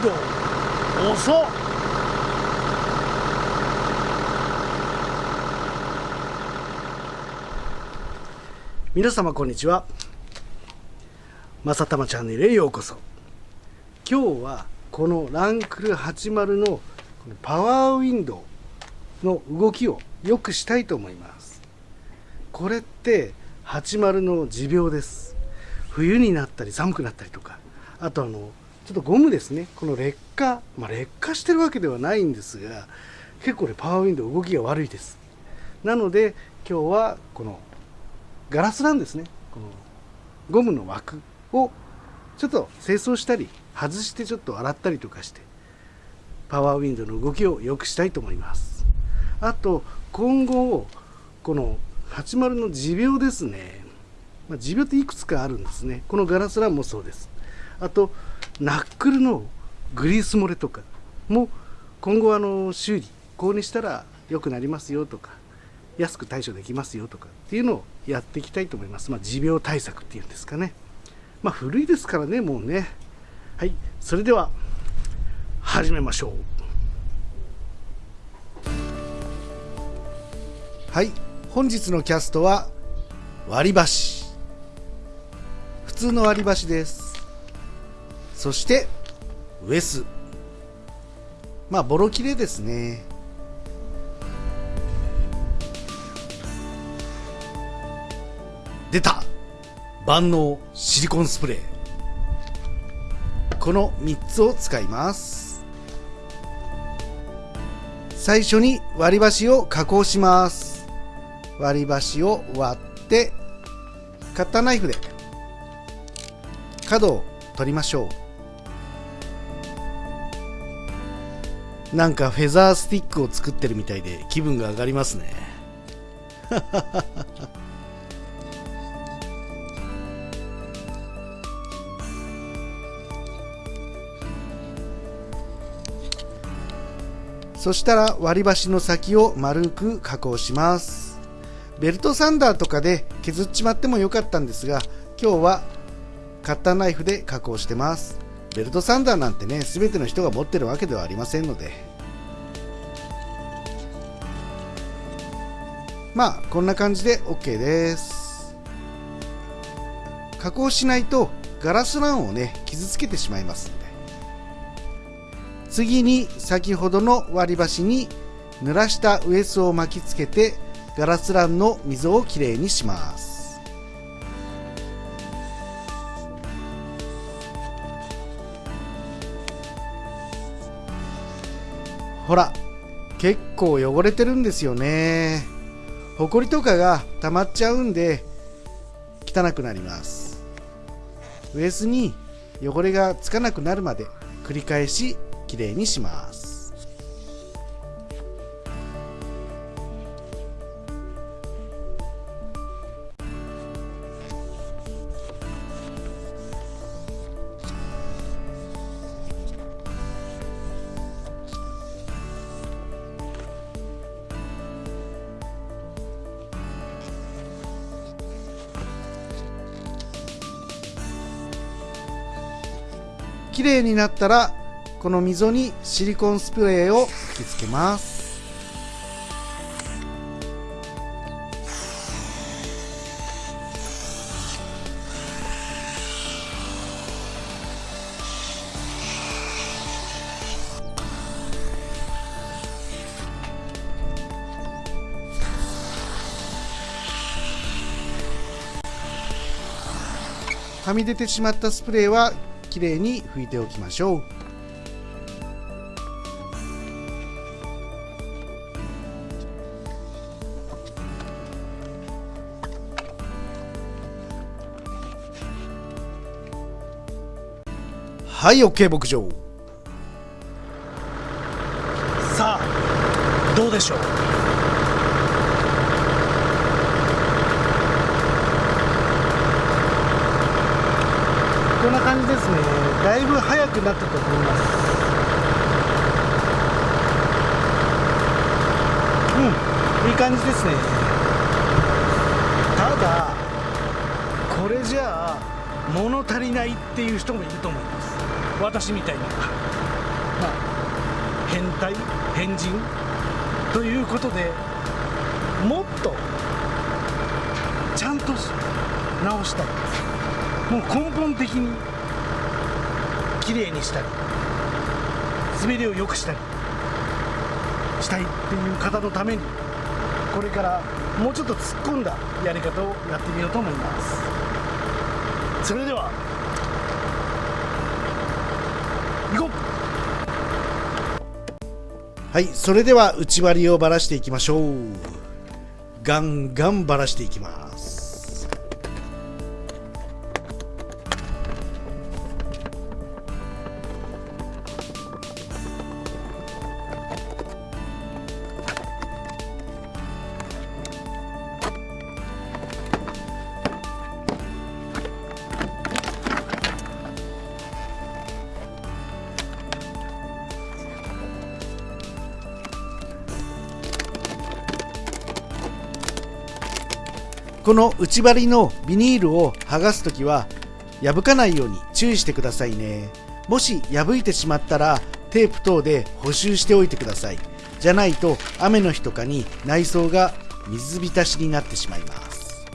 ンド遅っ。皆様こんにちは。まさたまチャンネルへようこそ。今日はこのランクル80のパワーウィンドウの動きを良くしたいと思います。これって80の持病です。冬になったり寒くなったりとかあとあのちょっとゴムですね。この劣化、まあ、劣化してるわけではないんですが結構ねパワーウィンドウ動きが悪いです。なので今日はこのガラスなんですね。このゴムの枠をちょっと清掃したり外してちょっと洗ったりとかしてパワーウィンドウの動きを良くしたいと思います。あと今後この80の持病ですね、まあ、持病っていくつかあるんですね。このガラスランもそうです。あとナックルのグリース漏れとかも今後あの修理こうにしたら良くなりますよとか安く対処できますよとかっていうのをやっていきたいと思います。まあ、持病対策っていうんですかね。まあ、古いですからね、もうね。はい、それでは始めましょう。はい、本日のキャストは割り箸。普通の割り箸です。そしてウエス。まあ、ボロ切れですね。出た。万能シリコンスプレー。この3つを使います。最初に割り箸を加工します。割り箸を割ってカッターナイフで角を取りましょう。なんかフェザースティックを作ってるみたいで気分が上がりますね。そしたら割り箸の先を丸く加工します。ベルトサンダーとかで削っちまってもよかったんですが今日はカッターナイフで加工してます。ベルトサンダーなんてね全ての人が持ってるわけではありませんので。まあこんな感じで OK です。加工しないとガラスランをね傷つけてしまいます次に先ほどの割り箸に濡らしたウエスを巻きつけてガラスランの溝をきれいにします。ほら結構汚れてるんですよね。ほこりとかが溜まっちゃうんで汚くなります。ウエスに汚れがつかなくなるまで繰り返しきれいにします。綺麗になったらこの溝にシリコンスプレーを吹き付けます。はみ出てしまったスプレーはきれいに拭いておきましょう。はい OK 牧場。さあどうでしょうこんなじですね。だいぶ速くなったと思います。うん。いい感じですね。ただこれじゃあ物足りないっていう人もいると思います。私みたいなまあ、変態？変人？ということでもっとちゃんと直したい。もう根本的にきれいにしたり滑りを良くしたりしたいっていう方のためにこれからもうちょっと突っ込んだやり方をやってみようと思います。それでは行こう。はいそれでは内割りをばらしていきましょう。ガンガンばらしていきます。この内張りのビニールを剥がすときは破かないように注意してくださいね。もし破いてしまったらテープ等で補修しておいてください。じゃないと雨の日とかに内装が水浸しになってしまいます。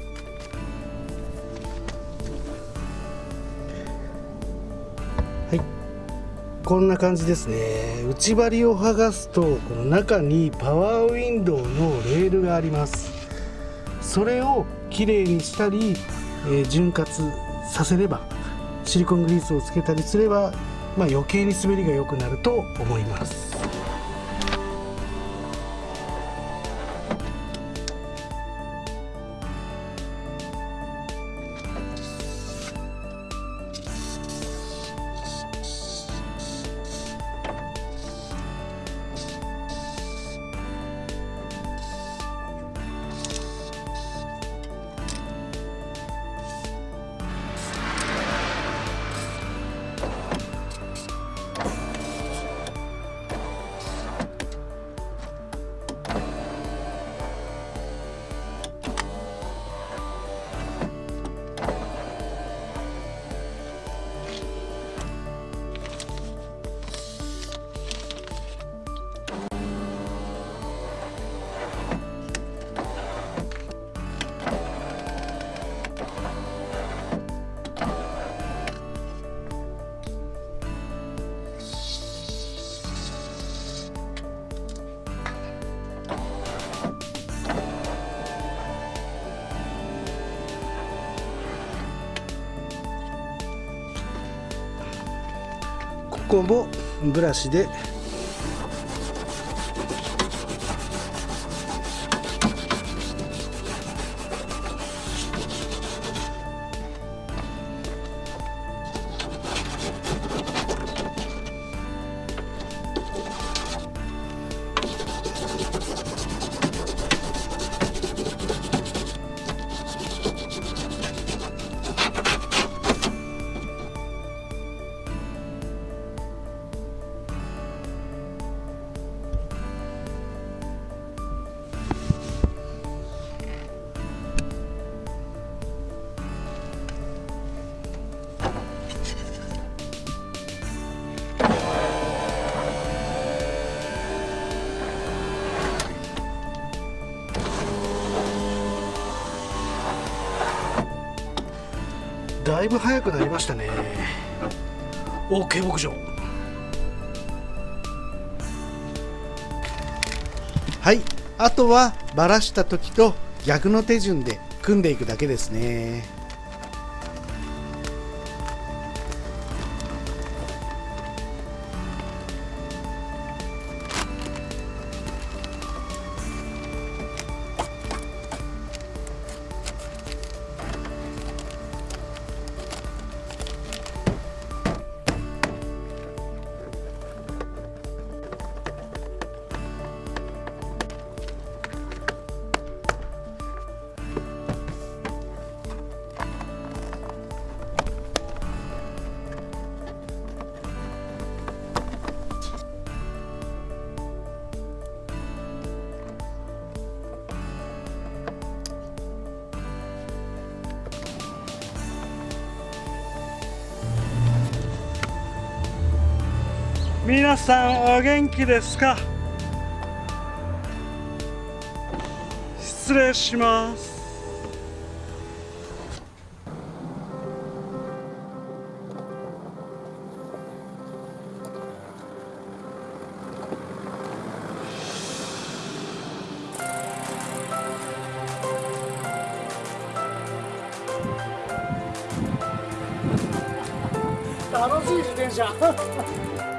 はい。こんな感じですね。内張りを剥がすとこの中にパワーウィンドウのレールがあります。それをきれいにしたり、えー、潤滑させればシリコングリースをつけたりすれば、まあ、余計に滑りが良くなると思います。こもブラシでだいぶ早くなりましたね。OK 牧場はい。あとはばらした時と逆の手順で組んでいくだけですね。皆さんお元気ですか？失礼します。楽しい自転車。